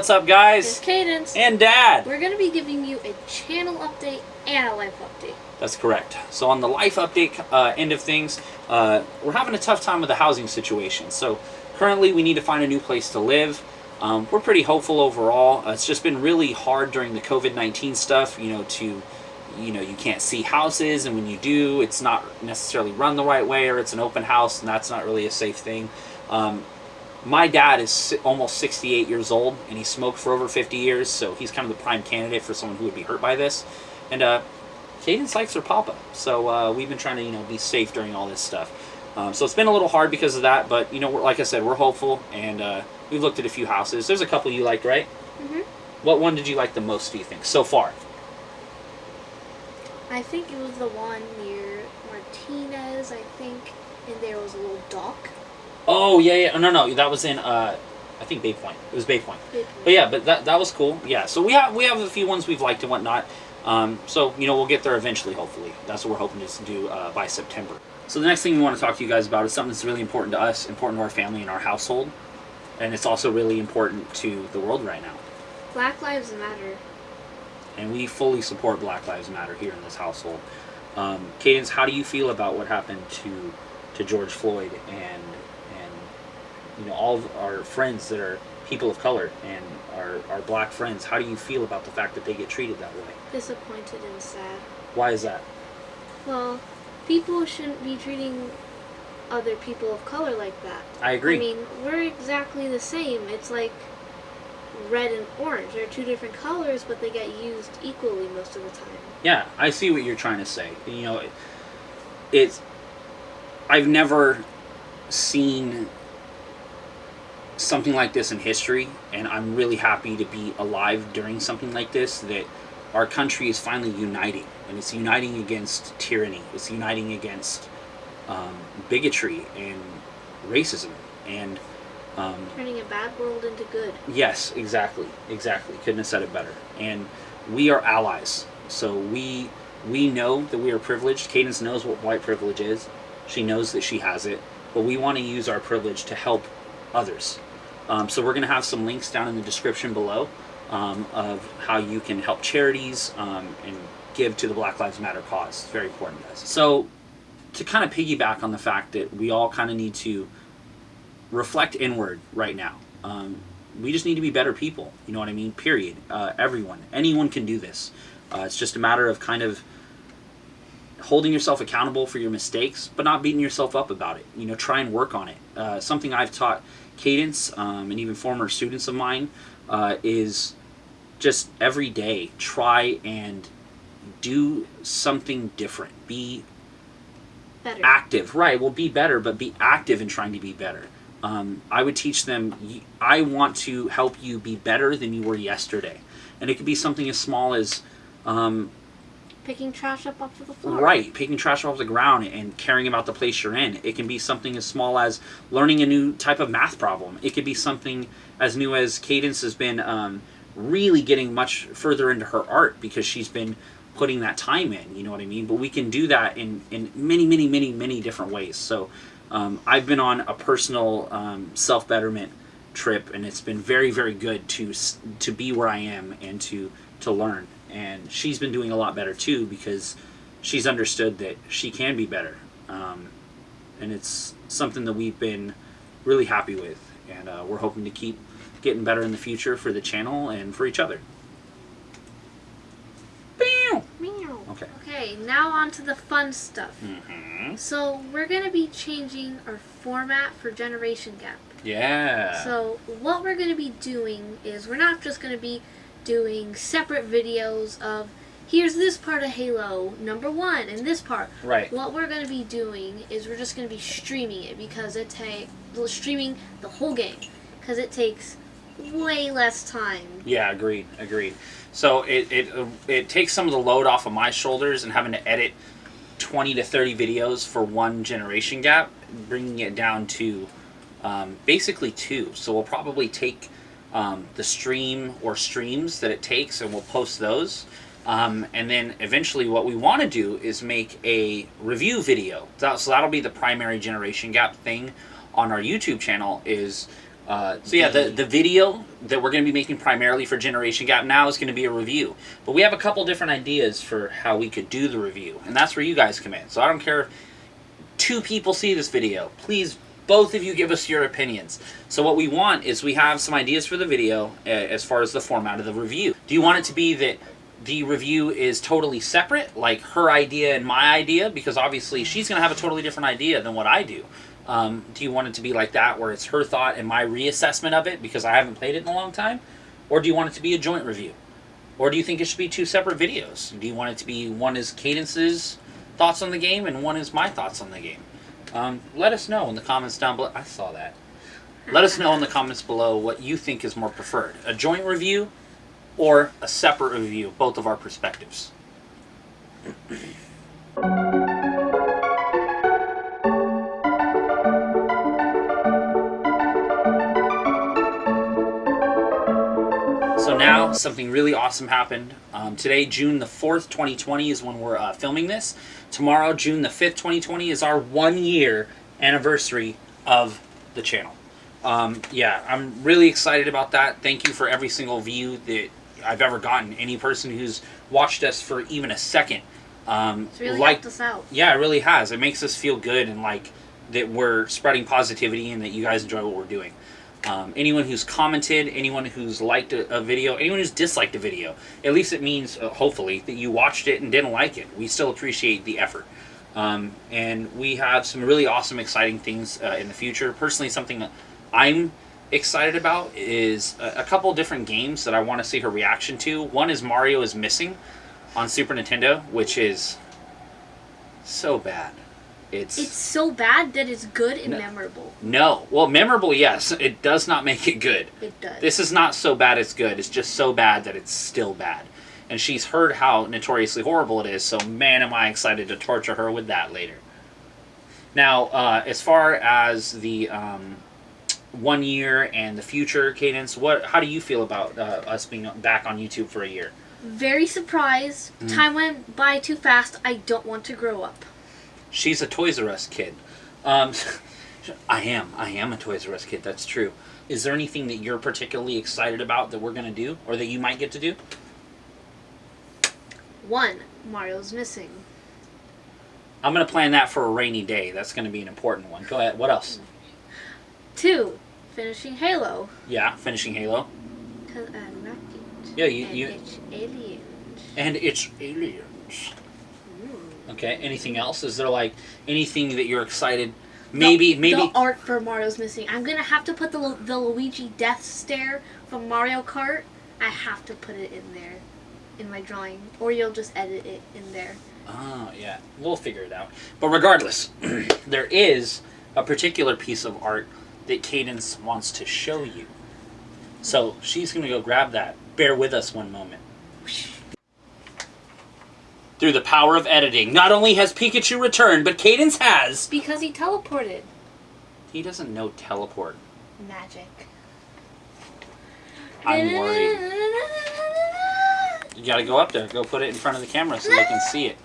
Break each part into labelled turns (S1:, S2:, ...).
S1: What's up, guys? It's?
S2: Cadence.
S1: And Dad.
S2: We're going to be giving you a channel update and a life update.
S1: That's correct. So on the life update uh, end of things, uh, we're having a tough time with the housing situation. So currently, we need to find a new place to live. Um, we're pretty hopeful overall. Uh, it's just been really hard during the COVID nineteen stuff. You know, to you know, you can't see houses, and when you do, it's not necessarily run the right way, or it's an open house, and that's not really a safe thing. Um, my dad is almost 68 years old and he smoked for over 50 years so he's kind of the prime candidate for someone who would be hurt by this. And uh cadence likes her papa so uh, we've been trying to you know be safe during all this stuff. Um, so it's been a little hard because of that but you know we're, like i said we're hopeful and uh, we've looked at a few houses. There's a couple you liked right?
S2: Mhm.
S1: what one did you like the most do you think so far?
S2: I think it was the one near Martinez, I think, and there was a little dock.
S1: Oh yeah yeah no no that was in uh i think bay point it was bay point But yeah, but that that was cool. Yeah, so we have we have a few ones we've liked and whatnot. Um, so you know we'll get there eventually. Hopefully, that's what we're hoping to do uh, by September. So the next thing we want to talk to you guys about is something that's really important to us, important to our family and our household, and it's also really important to the world right now.
S2: Black Lives Matter.
S1: And we fully support Black Lives Matter here in this household. Um, Cadence, how do you feel about what happened to to George Floyd and you know all of our friends that are people of color and our, our black friends? How do you feel about the fact that they get treated that way?
S2: Disappointed and sad.
S1: Why is that?
S2: Well, people shouldn't be treating other people of color like that.
S1: I agree.
S2: I mean, we're exactly the same. It's like red and orange. They're two different colors, but they get used equally most of the time.
S1: Yeah, I see what you're trying to say. You know, it, it's I've never seen something like this in history, and I'm really happy to be alive during something like this. That our country is finally uniting, and it's uniting against tyranny. It's uniting against um, bigotry and racism, and um,
S2: Turning a bad world into good.
S1: Yes, exactly, exactly. Couldn't have said it better. And we are allies, so we we know that we are privileged. Cadence knows what white privilege is. She knows that she has it, but we want to use our privilege to help others. Um, so we're going to have some links down in the description below um, of how you can help charities um, and give to the Black Lives Matter cause. It's very important to us. So to kind of piggyback on the fact that we all kind of need to reflect inward right now. Um, we just need to be better people. You know what I mean? Period. Uh, everyone, anyone can do this. Uh, it's just a matter of kind of holding yourself accountable for your mistakes, but not beating yourself up about it. You know, try and work on it. Uh, something I've taught Cadence um, and even former students of mine uh, is just every day try and do something different. Be
S2: Better.
S1: active right well be better but be active in trying to be better um, i would teach them I want to help you be better than you were yesterday and it could be something as small as um,
S2: Picking trash up off of the floor.
S1: right picking trash off the ground and caring about the place you're in. It can be something as small as learning a new type of math problem. It could be something as new as cadence has been um, really getting much further into her art because she's been putting that time in you know what i mean? But we can do that in in many many many many different ways. So um, i've been on a personal um, self-betterment trip and it's been very very good to to be where i am and to to learn and she's been doing a lot better too because she's understood that she can be better. Um, and it's something that we've been really happy with. And uh, we're hoping to keep getting better in the future for the channel and for each other. Okay.
S2: Okay, now on to the fun stuff.
S1: mm-hmm.
S2: So we're gonna be changing our format for Generation Gap.
S1: yeah.
S2: So what we're gonna be doing is we're not just gonna be doing separate videos of here's this part of Halo number one and this part.
S1: right
S2: What we're gonna be doing is we're just gonna be streaming it because it takes streaming the whole game because it takes way less time.
S1: Yeah, agreed, agreed. So it it it takes some of the load off of my shoulders and having to edit twenty to thirty videos for one generation gap, bringing it down to um, basically two. So we'll probably take um, the stream or streams that it takes, and we'll post those. Um, and then eventually, what we want to do is make a review video. So that'll be the primary generation gap thing on our YouTube channel. Is Uh, so yeah, the the video that we're going to be making primarily for Generation Gap now is going to be a review. But we have a couple different ideas for how we could do the review, and that's where you guys come in. So I don't care if two people see this video. Please, both of you give us your opinions. So what we want is we have some ideas for the video as far as the format of the review. Do you want it to be that the review is totally separate, like her idea and my idea? Because obviously she's going to have a totally different idea than what I do. Um, do you want it to be like that, where it's her thought and my reassessment of it because I haven't played it in a long time? Or do you want it to be a joint review? Or do you think it should be two separate videos? Do you want it to be one is Cadence's thoughts on the game and one is my thoughts on the game? Um, let us know in the comments down below. I saw that. Let us know in the comments below what you think is more preferred a joint review or a separate review both of our perspectives. So something really awesome happened. Um, today, June the 4th, 2020 is when we're uh, filming this. Tomorrow, June the 5th, 2020 is our one year anniversary of the channel. Um, yeah, I'm really excited about that. Thank you for every single view that I've ever gotten. Any person who's watched us for even a second. Um,
S2: It's really
S1: like,
S2: helped us out.
S1: yeah, it really has. It makes us feel good and like that we're spreading positivity and that you guys enjoy what we're doing. Um, anyone who's commented, anyone who's liked a, a video, anyone who's disliked a video, at least it means, uh, hopefully, that you watched it and didn't like it. We still appreciate the effort. Um, and we have some really awesome, exciting things uh, in the future. Personally, something that I'm excited about is a, a couple different games that I want to see her reaction to. One is Mario is Missing on Super Nintendo, which is so bad. It's,
S2: It's so bad that it's good and
S1: No.
S2: memorable.
S1: no. Well, memorable, yes. It does not make it good.
S2: It does.
S1: This is not so bad it's good. It's just so bad that it's still bad. And she's heard how notoriously horrible it is, so man, am I excited to torture her with that later. Now, uh, as far as the um, one year and the future cadence, what? How do you feel about uh, us being back on YouTube for a year?
S2: Very surprised.
S1: Mm.
S2: Time went by too fast. I don't want to grow up.
S1: She's a Toys R Us kid. Um, I am. I am a Toys R Us kid. That's true. Is there anything that you're particularly excited about that we're gonna do, or that you might get to do?
S2: One, Mario's missing.
S1: I'm gonna plan that for a rainy day. That's gonna be an important one. Go ahead. What else?
S2: Two, finishing Halo.
S1: Yeah, finishing Halo.
S2: Cause I'm not it.
S1: Yeah, you-
S2: and
S1: you-
S2: It's aliens.
S1: And it's aliens. Okay. Anything else? Is there like anything that you're excited? Maybe,
S2: the,
S1: maybe.
S2: the art for Mario's missing. I'm gonna have to put the the Luigi death stare from Mario Kart. I have to put it in there, in my drawing, or you'll just edit it in there.
S1: Oh, yeah. We'll figure it out. But regardless, there is a particular piece of art that Cadence wants to show you. So she's going to go grab that. Bear with us one moment. Through the power of editing, not only has Pikachu returned, but Cadence has.
S2: Because he teleported.
S1: He doesn't know teleport.
S2: Magic.
S1: I'm worried. You gotta go up there. Go put it in front of the camera so they can see it.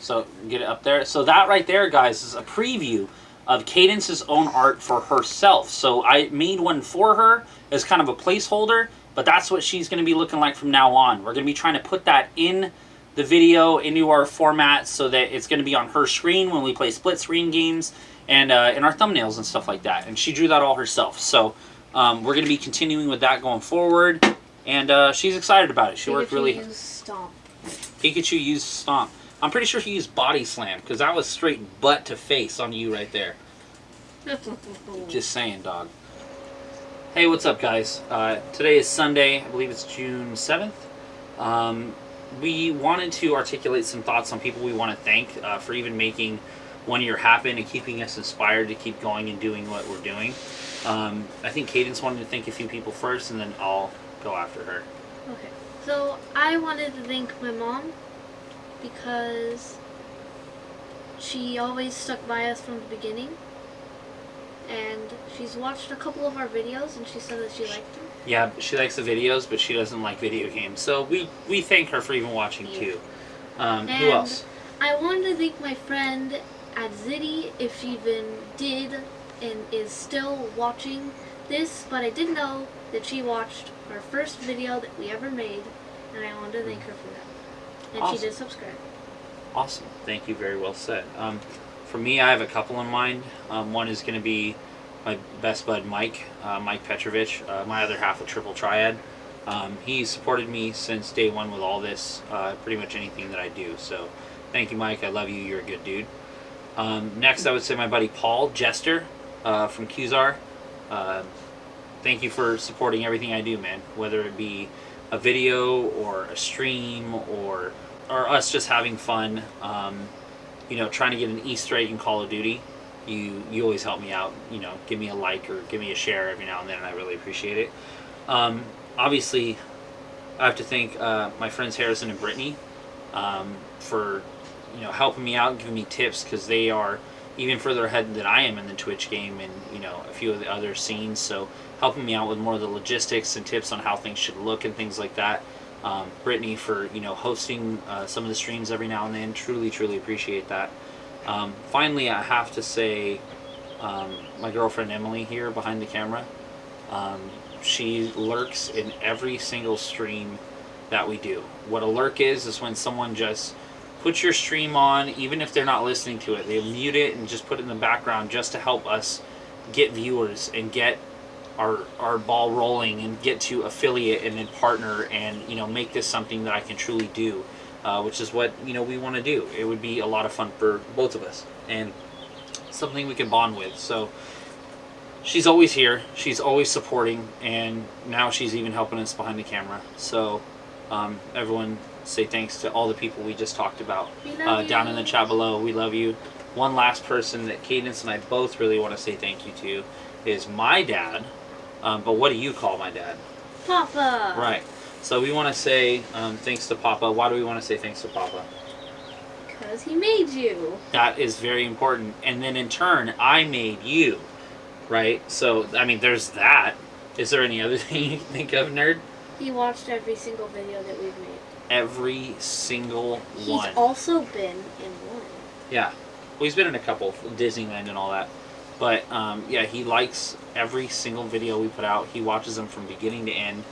S1: So get it up there. So that right there, guys, is a preview of Cadence's own art for herself. So I made one for her as kind of a placeholder, but that's what she's gonna be looking like from now on. We're gonna be trying to put that in the video into our format so that it's gonna be on her screen when we play split screen games and uh, in our thumbnails and stuff like that. And she drew that all herself. So um, we're gonna be continuing with that going forward. And uh, she's excited about it. She worked
S2: Pikachu
S1: really
S2: used Stomp.
S1: Pikachu used Stomp. I'm pretty sure he used Body Slam because that was straight butt to face on you right there. Just saying, dog. Hey, what's up, guys? Uh, today is Sunday. I believe it's June 7th. Um, we wanted to articulate some thoughts on people we want to thank uh, for even making one year happen and keeping us inspired to keep going and doing what we're doing. Um, I think Cadence wanted to thank a few people first, and then I'll go after her.
S2: Okay. So I wanted to thank my mom because she always stuck by us from the beginning. And she's watched a couple of our videos and she said that she liked them.
S1: Yeah, she likes the videos, but she doesn't like video games. So we we thank her for even watching
S2: Yeah.
S1: too. Um, who else?
S2: I wanted to thank my friend at Zitty if she even did and is still watching this, but I did know that she watched our first video that we ever made, and I wanted to thank her for that. And
S1: Awesome.
S2: she did subscribe.
S1: Awesome. Thank you. Very well said. Um, for me, I have a couple in mind. Um, one is going to be my best bud, Mike, uh, Mike Petrovich, uh, my other half of Triple Triad. Um, he supported me since day one with all this, uh, pretty much anything that I do. So, thank you, Mike. I love you. You're a good dude. Um, next, I would say my buddy Paul Jester uh, from Qzar. Uh, thank you for supporting everything I do, man. Whether it be a video or a stream or or us just having fun. Um, you know, trying to get an Easter egg in Call of Duty. You you always help me out. You know, give me a like or give me a share every now and then, and I really appreciate it. Um, obviously, I have to thank uh, my friends Harrison and Brittany um, for you know helping me out, giving me tips because they are even further ahead than I am in the Twitch game and you know a few of the other scenes. So helping me out with more of the logistics and tips on how things should look and things like that. Um, Brittany for you know hosting uh, some of the streams every now and then. Truly, truly appreciate that. Um, finally, I have to say, um, my girlfriend Emily here behind the camera. Um, she lurks in every single stream that we do. What a lurk is is when someone just puts your stream on, even if they're not listening to it, they mute it and just put it in the background just to help us get viewers and get our our ball rolling and get to affiliate and then partner and you know make this something that I can truly do, uh, which is what you know we want to do. It would be a lot of fun for both of us and something we can bond with. So she's always here. She's always supporting, and now she's even helping us behind the camera. So um, everyone say thanks to all the people we just talked about uh, down in the chat below. We love you. One last person that Cadence and I both really want to say thank you to is my dad. Um, but what do you call my dad?
S2: Papa.
S1: Right. So we want to say um, thanks to Papa. Why do we want to say thanks to Papa?
S2: Because he made you.
S1: That is very important. And then in turn, I made you. Right? So, I mean, there's that. Is there any other thing you think of, nerd?
S2: He watched every single video that we've made.
S1: Every single
S2: He's
S1: one.
S2: He's also been in one.
S1: Yeah. Well, he's been in a couple, Disneyland and all that. But um, yeah, he likes every single video we put out. He watches them from beginning to end.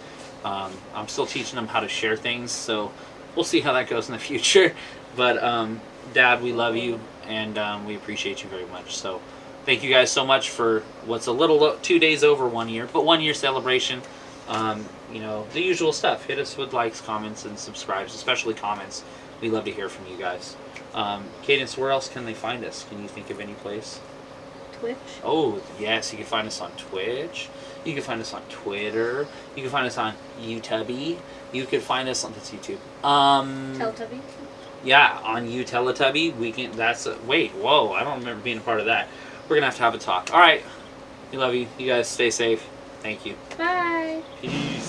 S1: Um, I'm still teaching them how to share things, so we'll see how that goes in the future. But um, Dad, we love you and um, we appreciate you very much. So thank you guys so much for what's a little two days over one year, but one year celebration. Um, you know the usual stuff. Hit us with likes, comments, and subscribes, especially comments. We love to hear from you guys. Um, Cadence, where else can they find us? Can you think of any place?
S2: Twitch.
S1: Oh, yes, you can find us on Twitch. You can find us on Twitter. You can find us on YouTube. You can find us on that's YouTube. Um,
S2: Teletubby.
S1: yeah, on you Teletubby. We can. That's a, wait. Whoa, I don't remember being a part of that. We're gonna have to have a talk. All right. We love you. You guys stay safe. Thank you.
S2: Bye.
S1: Peace.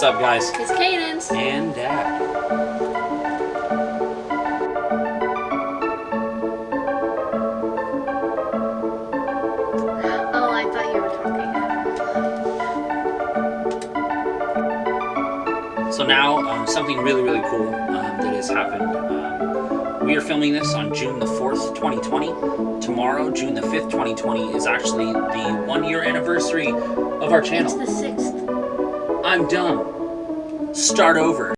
S1: What's up, guys?
S2: It's Cadence.
S1: And Dad.
S2: Oh, I thought you were talking.
S1: So now, um, something really, really cool um, that has happened. Um, we are filming this on June the 4th, 2020. Tomorrow, June the 5th, 2020, is actually the one year anniversary of our channel.
S2: It's the sixth.
S1: I'm dumb. Start over.